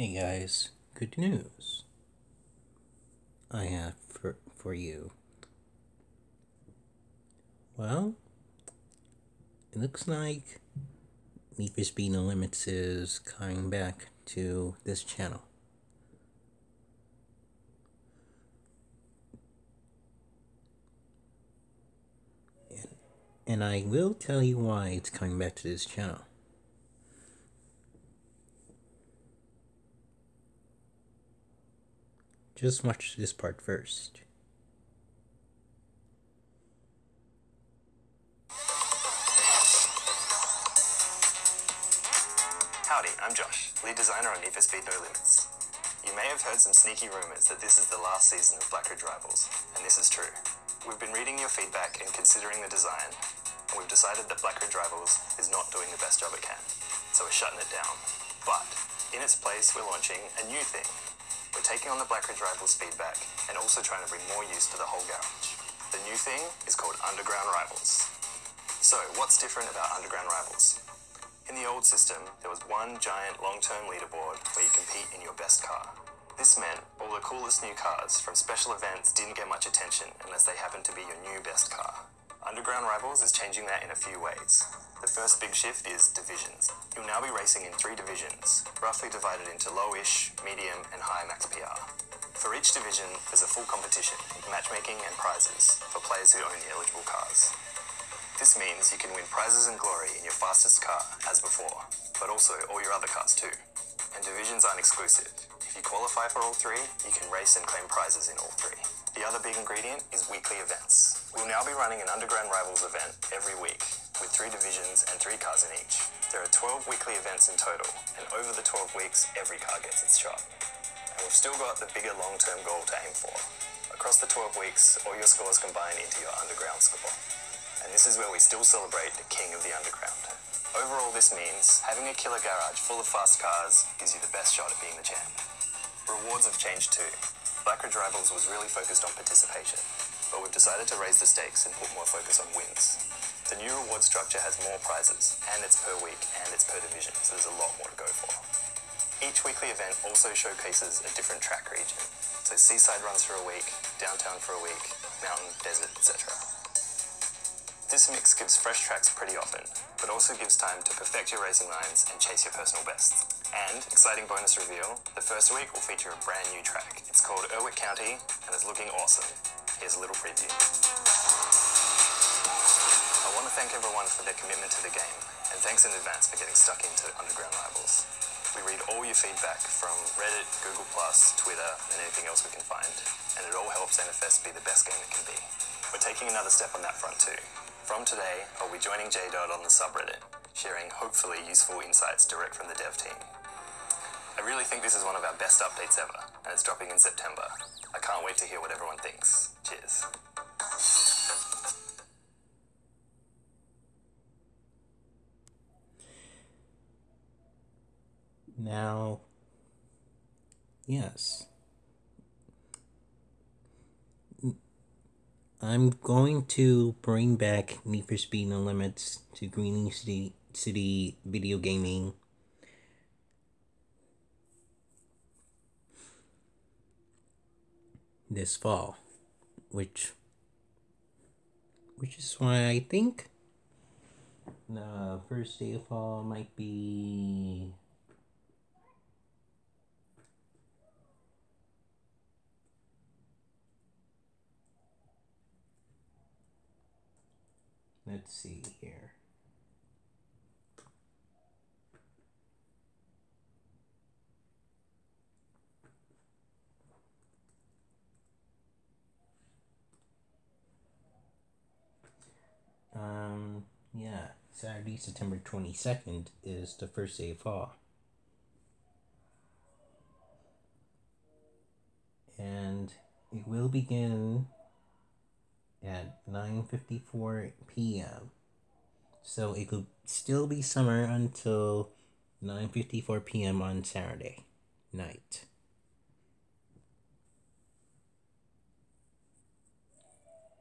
Hey guys, good news. I have for, for you. Well, it looks like Need for Speed No Limits is coming back to this channel. And, and I will tell you why it's coming back to this channel. Just watch this part first. Howdy, I'm Josh, lead designer on Need for Speed No Limits. You may have heard some sneaky rumours that this is the last season of Black Ridge Rivals, and this is true. We've been reading your feedback and considering the design, and we've decided that Black Ridge Rivals is not doing the best job it can, so we're shutting it down. But, in its place, we're launching a new thing we're taking on the Black Ridge Rivals feedback and also trying to bring more use to the whole garage. The new thing is called Underground Rivals. So, what's different about Underground Rivals? In the old system, there was one giant long-term leaderboard where you compete in your best car. This meant all the coolest new cars from special events didn't get much attention unless they happened to be your new best car. Underground Rivals is changing that in a few ways. The first big shift is divisions. You'll now be racing in three divisions, roughly divided into low-ish, medium, and high max PR. For each division, there's a full competition, matchmaking and prizes for players who own the eligible cars. This means you can win prizes and glory in your fastest car, as before, but also all your other cars too. And divisions aren't exclusive. If you qualify for all three, you can race and claim prizes in all three. The other big ingredient is weekly events. We'll now be running an Underground Rivals event every week, with three divisions and three cars in each. There are 12 weekly events in total, and over the 12 weeks, every car gets its shot. And we've still got the bigger long-term goal to aim for. Across the 12 weeks, all your scores combine into your underground score. And this is where we still celebrate the king of the underground. Overall, this means having a killer garage full of fast cars gives you the best shot at being the champ. Rewards have changed too. Black Ridge Rivals was really focused on participation, but we've decided to raise the stakes and put more focus on wins. The new reward structure has more prizes, and it's per week, and it's per division, so there's a lot more to go for. Each weekly event also showcases a different track region. So seaside runs for a week, downtown for a week, mountain, desert, etc. This mix gives fresh tracks pretty often, but also gives time to perfect your racing lines and chase your personal bests. And, exciting bonus reveal, the first week will feature a brand new track. It's called Erwick County, and it's looking awesome. Here's a little preview I want to thank everyone for their commitment to the game, and thanks in advance for getting stuck into Underground Rivals. We read all your feedback from Reddit, Google+, Twitter, and anything else we can find, and it all helps NFS be the best game it can be. We're taking another step on that front too. From today, I'll be joining JDOT on the subreddit, sharing hopefully useful insights direct from the dev team. I really think this is one of our best updates ever, and it's dropping in September. I can't wait to hear what everyone thinks. Cheers. Now, yes. I'm going to bring back Need for Speed No Limits to Greening City, City Video Gaming. This fall, which, which is why I think the first day of fall might be Let's see here. Um, yeah, Saturday, September 22nd is the first day of fall. And it will begin at 9:54 p.m. So it could still be summer until 9:54 p.m. on Saturday night.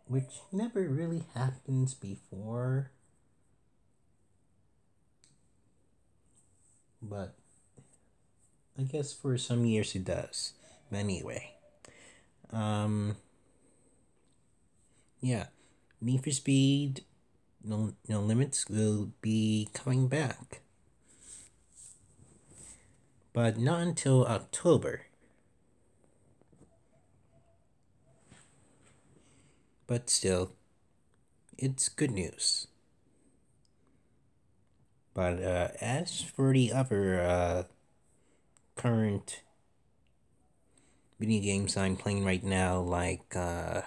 Which never really happens before. But I guess for some years it does. But anyway. Um yeah. Need for Speed No No Limits will be coming back. But not until October. But still, it's good news. But uh, as for the other uh, current video games I'm playing right now, like uh,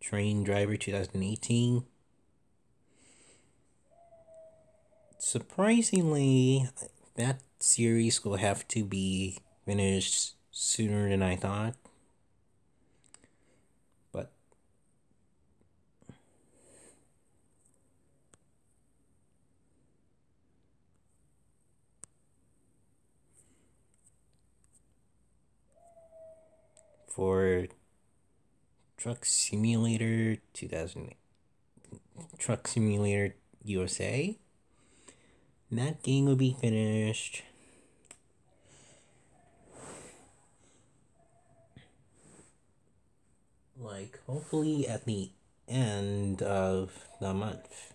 Train Driver 2018. Surprisingly, that series will have to be finished sooner than I thought. For Truck Simulator 2000 Truck Simulator USA that game will be finished like hopefully at the end of the month.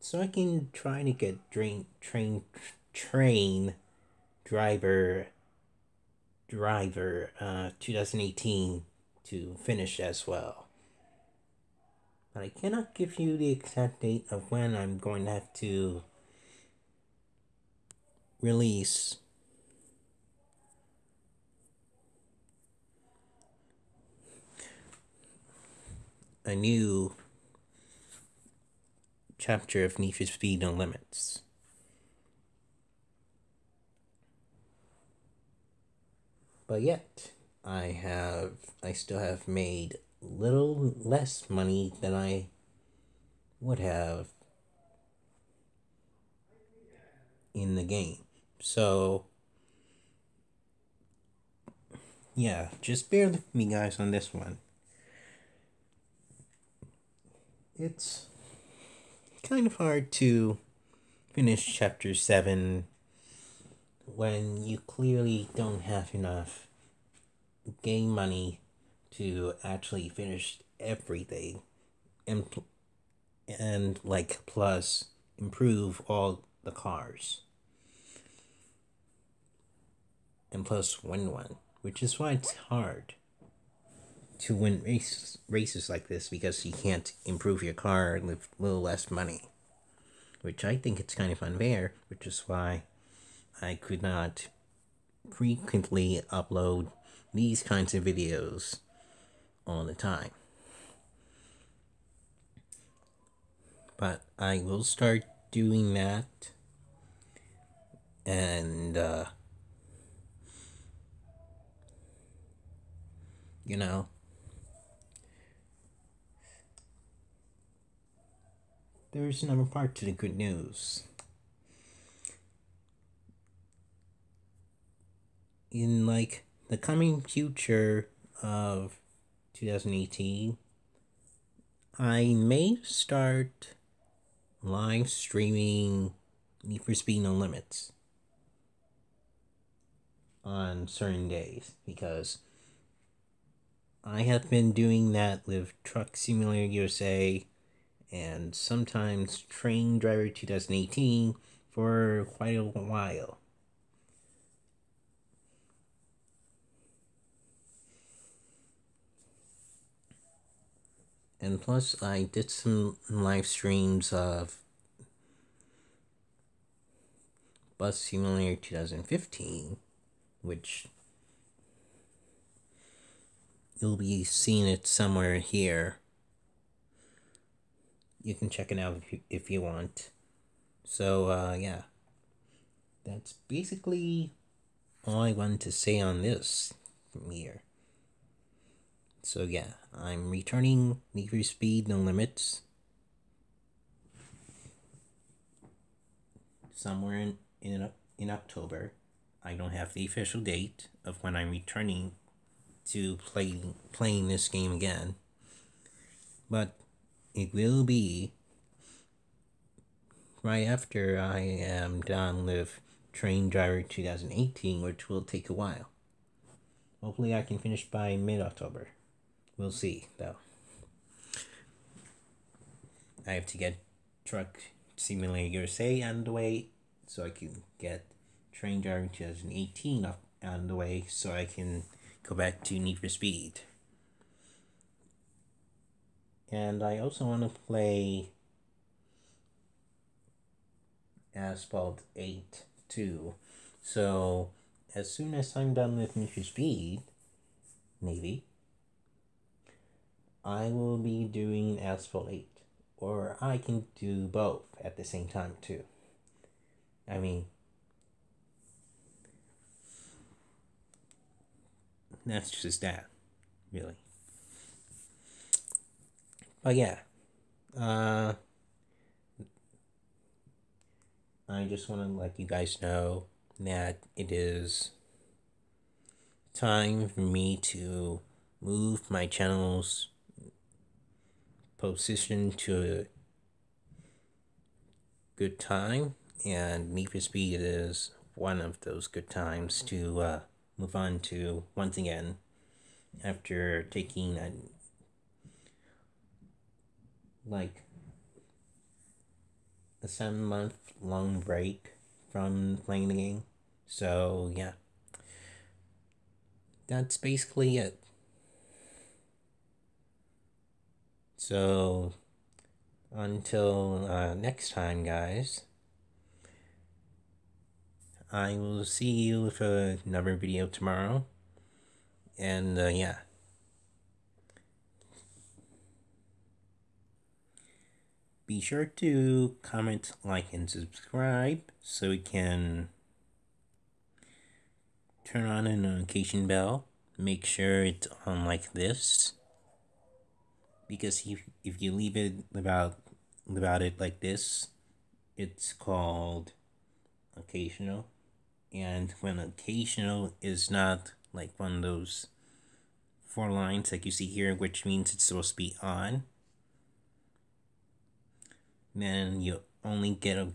So I can try to get train train train driver driver uh 2018 to finish as well. But I cannot give you the exact date of when I'm going to have to release a new chapter of for Speed No Limits. But yet, I have, I still have made little less money than I would have in the game. So, yeah, just bear with me, guys, on this one. It's kind of hard to finish chapter 7 when you clearly don't have enough game money to actually finish everything and and like plus improve all the cars. And plus win one which is why it's hard to win races races like this because you can't improve your car with little less money which i think it's kind of unfair which is why i could not frequently upload these kinds of videos all the time. But I will start doing that and uh, you know there's another part to the good news in like the coming future of 2018, I may start live streaming Need for Speed No Limits on certain days because I have been doing that with Truck Simulator USA and sometimes Train Driver 2018 for quite a while. And plus, I did some live streams of Bus Simulator 2015, which you'll be seeing it somewhere here. You can check it out if you, if you want. So, uh, yeah. That's basically all I wanted to say on this from here. So yeah, I'm returning Need for Speed No Limits. Somewhere in, in, in October. I don't have the official date of when I'm returning to playing playing this game again. But it will be right after I am done with Train Driver 2018, which will take a while. Hopefully, I can finish by mid October. We'll see, though. I have to get Truck Simulator USA on the way so I can get Train Driver 2018 up on the way so I can go back to Need for Speed. And I also want to play Asphalt 8 too. So as soon as I'm done with Need for Speed, maybe, I will be doing Asphalt 8. Or I can do both at the same time too. I mean, that's just that, really. But yeah, uh, I just want to let you guys know that it is time for me to move my channel's position to a good time, and Need for Speed is one of those good times to uh, move on to once again after taking a like a seven month long break from playing the game. So yeah. That's basically it. So until uh, next time, guys, I will see you for another video tomorrow. And uh, yeah. Be sure to comment, like, and subscribe so we can turn on a notification bell. Make sure it's on like this. Because if, if you leave it about about it like this, it's called occasional. And when occasional is not like one of those four lines like you see here, which means it's supposed to be on, then you only get a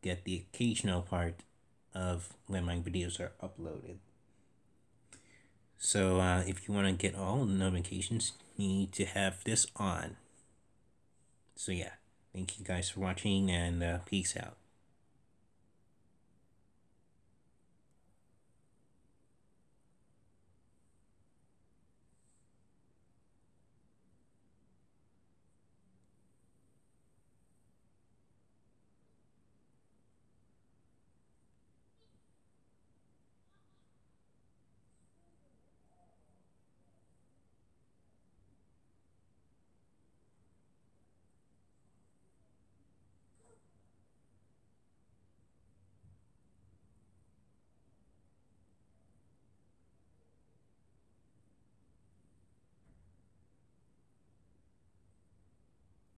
get the occasional part of when my videos are uploaded. So uh, if you want to get all the notifications, you need to have this on. So yeah, thank you guys for watching and uh, peace out.